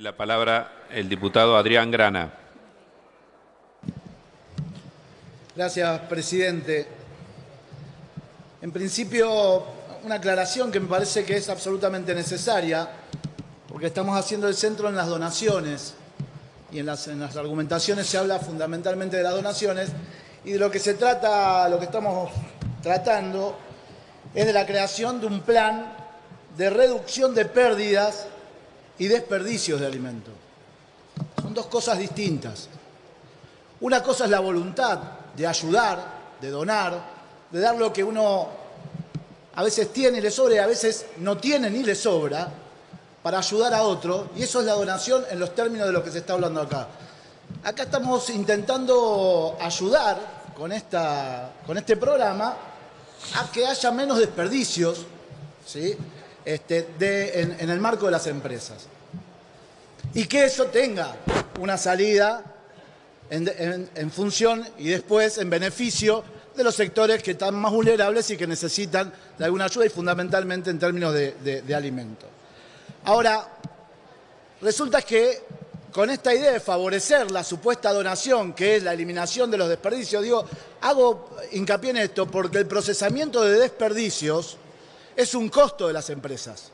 La palabra el diputado Adrián Grana. Gracias, presidente. En principio, una aclaración que me parece que es absolutamente necesaria, porque estamos haciendo el centro en las donaciones y en las, en las argumentaciones se habla fundamentalmente de las donaciones y de lo que se trata, lo que estamos tratando, es de la creación de un plan de reducción de pérdidas y desperdicios de alimentos. Son dos cosas distintas. Una cosa es la voluntad de ayudar, de donar, de dar lo que uno a veces tiene y le sobra y a veces no tiene ni le sobra para ayudar a otro. Y eso es la donación en los términos de lo que se está hablando acá. Acá estamos intentando ayudar con, esta, con este programa a que haya menos desperdicios, ¿sí? Este, en, el marco de las empresas. Y que eso tenga una salida en, función y después en beneficio de los sectores que están más vulnerables y que necesitan de alguna ayuda y fundamentalmente en términos de, de alimentos. Ahora, resulta que con esta idea de favorecer la supuesta donación, que es la eliminación de los desperdicios, digo, hago hincapié en esto porque el procesamiento de desperdicios es un costo de las empresas.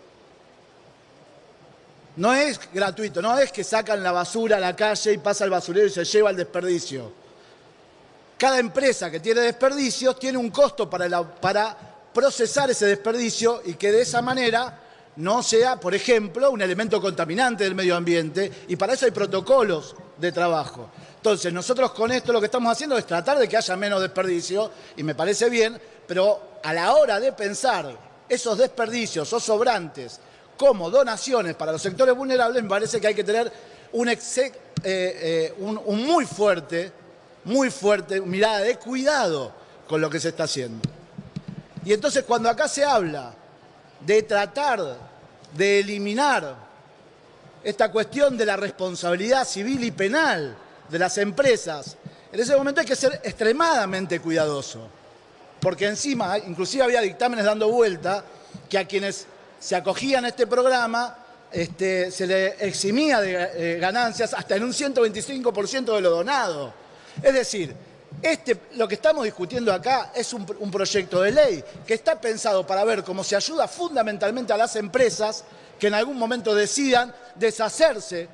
No es gratuito, no es que sacan la basura a la calle y pasa el basurero y se lleva el desperdicio. Cada empresa que tiene desperdicios tiene un costo para, para procesar ese desperdicio y que de esa manera no sea, por ejemplo, un elemento contaminante del medio ambiente y para eso hay protocolos de trabajo. Entonces, nosotros con esto lo que estamos haciendo es tratar de que haya menos desperdicio y me parece bien, pero a la hora de pensar esos desperdicios o sobrantes como donaciones para los sectores vulnerables, me parece que hay que tener un, eh, eh, un, muy fuerte, muy fuerte mirada de cuidado con lo que se está haciendo. Y entonces cuando acá se habla de tratar de eliminar esta cuestión de la responsabilidad civil y penal de las empresas, en ese momento hay que ser extremadamente cuidadoso porque encima, inclusive había dictámenes dando vuelta que a quienes se acogían a este programa este, se le eximía de eh, ganancias hasta en un 125% de lo donado. Es decir, este, lo que estamos discutiendo acá es un, un, proyecto de ley que está pensado para ver cómo se ayuda fundamentalmente a las empresas que en algún momento decidan deshacerse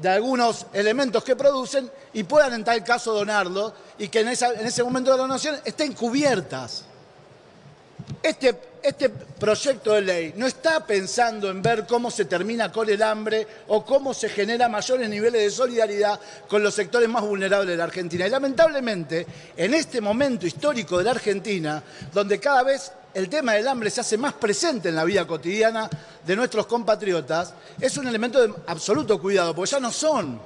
de algunos elementos que producen y puedan en tal caso donarlo y que en, ese momento de donación estén cubiertas. Este, este proyecto de ley no está pensando en ver cómo se termina con el hambre o cómo se genera mayores niveles de solidaridad con los sectores más vulnerables de la Argentina. Y lamentablemente, en este momento histórico de la Argentina, donde cada vez el tema del hambre se hace más presente en la vida cotidiana de nuestros compatriotas, es un elemento de absoluto cuidado, porque ya no son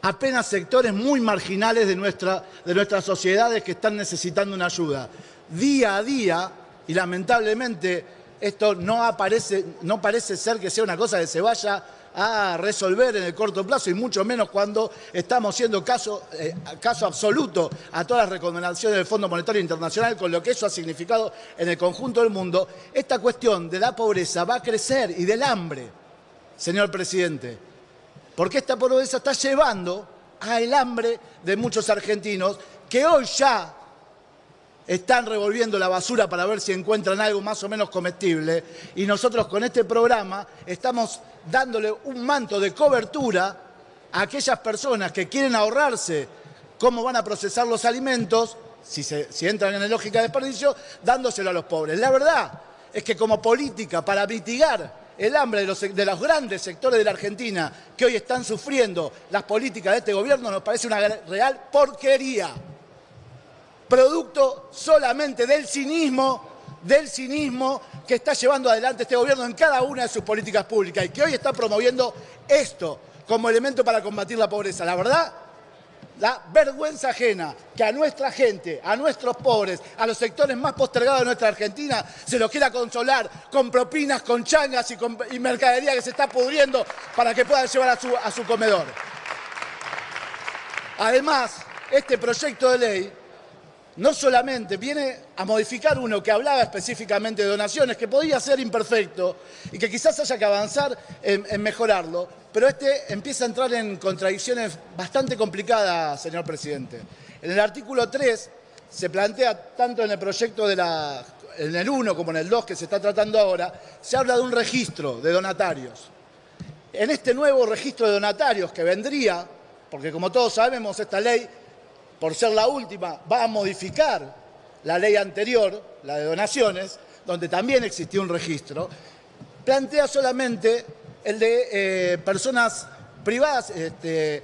apenas sectores muy marginales de, nuestra, de nuestras sociedades que están necesitando una ayuda. Día a día, y lamentablemente esto no, aparece, no parece ser que sea una cosa que se vaya a resolver en el corto plazo y mucho menos cuando estamos siendo caso, eh, caso absoluto a todas las recomendaciones del Fondo Monetario Internacional con lo que eso ha significado en el conjunto del mundo, esta cuestión de la pobreza va a crecer y del hambre, señor presidente, porque esta pobreza está llevando al hambre de muchos argentinos que hoy ya están revolviendo la basura para ver si encuentran algo más o menos comestible y nosotros con este programa estamos dándole un manto de cobertura a aquellas personas que quieren ahorrarse cómo van a procesar los alimentos, si, entran en la lógica de desperdicio, dándoselo a los pobres. La verdad es que como política para mitigar el hambre de los, de los, grandes sectores de la Argentina que hoy están sufriendo las políticas de este gobierno nos parece una real porquería producto solamente del cinismo, del cinismo que está llevando adelante este gobierno en cada una de sus políticas públicas y que hoy está promoviendo esto como elemento para combatir la pobreza. La verdad, la vergüenza ajena que a nuestra gente, a nuestros pobres, a los sectores más postergados de nuestra Argentina, se los quiera consolar con propinas, con changas y, mercadería que se está pudriendo para que puedan llevar a su, comedor. Además, este proyecto de ley no solamente viene a modificar uno que hablaba específicamente de donaciones, que podía ser imperfecto y que quizás haya que avanzar en, en, mejorarlo, pero este empieza a entrar en contradicciones bastante complicadas, señor presidente. En el artículo 3 se plantea, tanto en el proyecto de la, en el 1 como en el 2 que se está tratando ahora, se habla de un registro de donatarios. En este nuevo registro de donatarios que vendría, porque como todos sabemos, esta ley por ser la última, va a modificar la ley anterior, la de donaciones, donde también existía un registro, plantea solamente el de eh, personas privadas, este,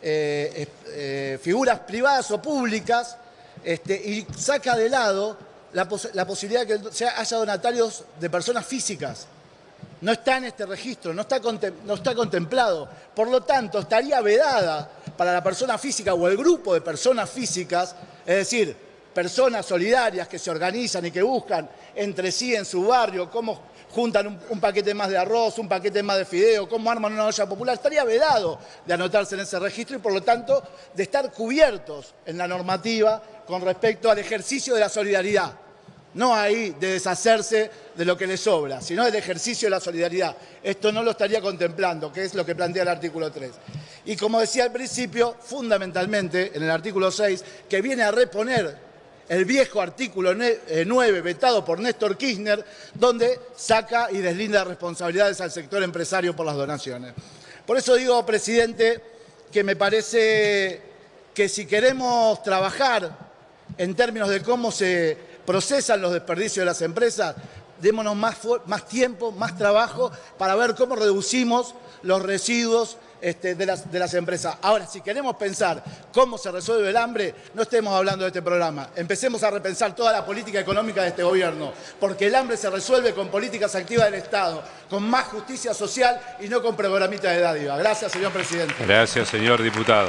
eh, eh, figuras privadas o públicas, este, y saca de lado la, posibilidad de que haya donatarios de personas físicas. No está en este registro, no está, no está contemplado. Por lo tanto, estaría vedada para la persona física o el grupo de personas físicas, es decir, personas solidarias que se organizan y que buscan entre sí en su barrio cómo juntan un, paquete más de arroz, un paquete más de fideo, cómo arman una olla popular, estaría vedado de anotarse en ese registro y por lo tanto de estar cubiertos en la normativa con respecto al ejercicio de la solidaridad no ahí de deshacerse de lo que le sobra, sino del ejercicio de la solidaridad. Esto no lo estaría contemplando, que es lo que plantea el artículo 3. Y como decía al principio, fundamentalmente en el artículo 6, que viene a reponer el viejo artículo 9 eh, vetado por Néstor Kirchner, donde saca y deslinda responsabilidades al sector empresario por las donaciones. Por eso digo, presidente, que me parece que si queremos trabajar en términos de cómo se procesan los desperdicios de las empresas, démonos más, tiempo, más trabajo para ver cómo reducimos los residuos este, de, las, de, las, empresas. Ahora, si queremos pensar cómo se resuelve el hambre, no estemos hablando de este programa. Empecemos a repensar toda la política económica de este gobierno, porque el hambre se resuelve con políticas activas del Estado, con más justicia social y no con programitas de dádiva. Gracias, señor presidente. Gracias, señor diputado.